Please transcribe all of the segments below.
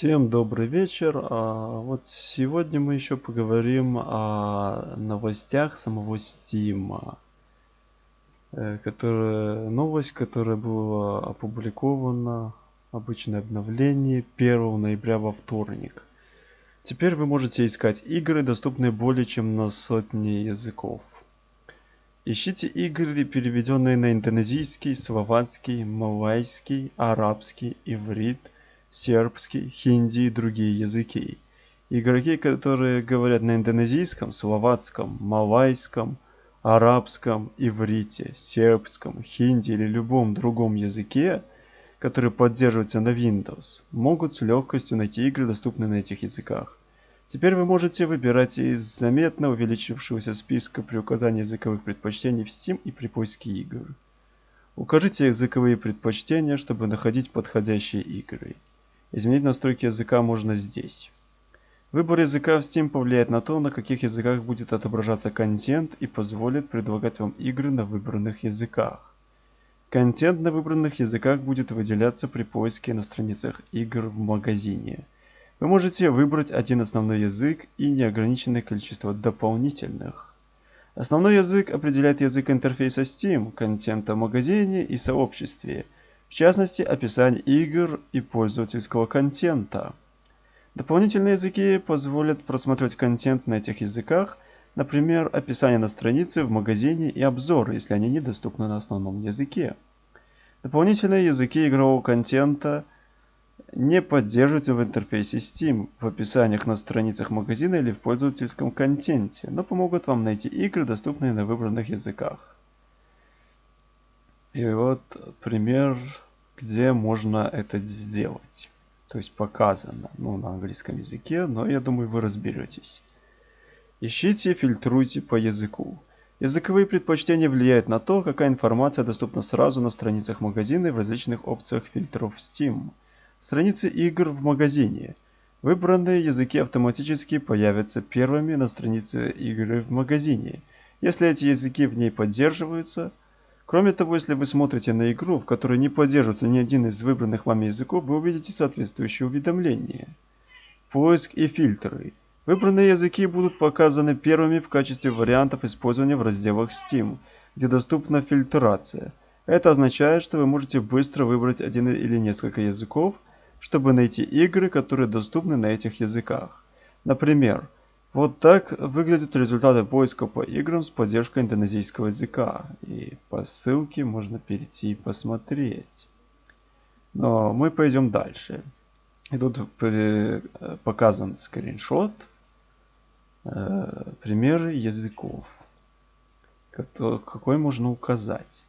Всем добрый вечер. А, вот сегодня мы еще поговорим о новостях самого Steam. Э, которая, новость, которая была опубликована, обычное обновление 1 ноября во вторник. Теперь вы можете искать игры, доступные более чем на сотни языков. Ищите игры, переведенные на индонезийский, словацкий, малайский, арабский, иврит – сербский, хинди и другие языки. Игроки, которые говорят на индонезийском, словацком, малайском, арабском, иврите, сербском, хинди или любом другом языке, который поддерживается на Windows, могут с легкостью найти игры, доступные на этих языках. Теперь вы можете выбирать из заметно увеличившегося списка при указании языковых предпочтений в Steam и при поиске игр. Укажите языковые предпочтения, чтобы находить подходящие игры. Изменить настройки языка можно здесь. Выбор языка в Steam повлияет на то, на каких языках будет отображаться контент и позволит предлагать вам игры на выбранных языках. Контент на выбранных языках будет выделяться при поиске на страницах игр в магазине. Вы можете выбрать один основной язык и неограниченное количество дополнительных. Основной язык определяет язык интерфейса Steam, контента в магазине и сообществе – в частности описание игр и пользовательского контента. Дополнительные языки позволят просматривать контент на этих языках, например, описание на странице, в магазине и обзоры, если они недоступны на основном языке. Дополнительные языки игрового контента не поддерживаются в интерфейсе Steam, в описаниях на страницах магазина или в пользовательском контенте, но помогут вам найти игры, доступные на выбранных языках. И вот пример, где можно это сделать. То есть показано, ну, на английском языке, но я думаю, вы разберетесь. Ищите, фильтруйте по языку. Языковые предпочтения влияют на то, какая информация доступна сразу на страницах магазина и в различных опциях фильтров Steam. Страницы игр в магазине. Выбранные языки автоматически появятся первыми на странице игры в магазине. Если эти языки в ней поддерживаются, Кроме того, если вы смотрите на игру, в которой не поддерживается ни один из выбранных вами языков, вы увидите соответствующие уведомления. Поиск и фильтры. Выбранные языки будут показаны первыми в качестве вариантов использования в разделах Steam, где доступна фильтрация. Это означает, что вы можете быстро выбрать один или несколько языков, чтобы найти игры, которые доступны на этих языках. Например, вот так выглядят результаты поиска по играм с поддержкой индонезийского языка. И по ссылке можно перейти и посмотреть. Но мы пойдем дальше. И тут показан скриншот. Э, примеры языков. Какой можно указать.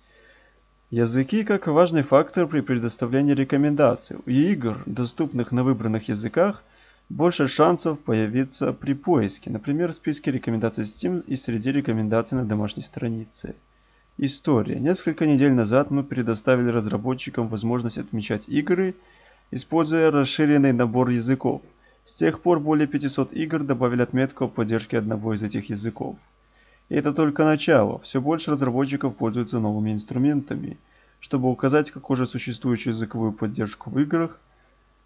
Языки как важный фактор при предоставлении рекомендаций. У игр, доступных на выбранных языках, больше шансов появиться при поиске, например, в списке рекомендаций Steam и среди рекомендаций на домашней странице. История. Несколько недель назад мы предоставили разработчикам возможность отмечать игры, используя расширенный набор языков. С тех пор более 500 игр добавили отметку о поддержке одного из этих языков. И это только начало. Все больше разработчиков пользуются новыми инструментами, чтобы указать как уже существующую языковую поддержку в играх –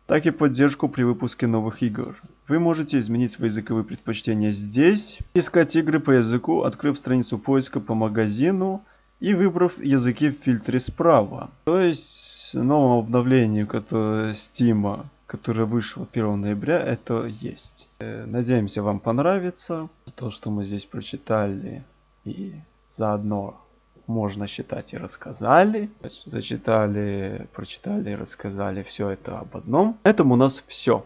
так и поддержку при выпуске новых игр. Вы можете изменить свои языковые предпочтения здесь, искать игры по языку, открыв страницу поиска по магазину и выбрав языки в фильтре справа. То есть новом обновлении которое Steam, которое вышло 1 ноября, это есть. Э, надеемся вам понравится то, что мы здесь прочитали и заодно можно считать и рассказали. Зачитали, прочитали рассказали все это об одном. На этом у нас все.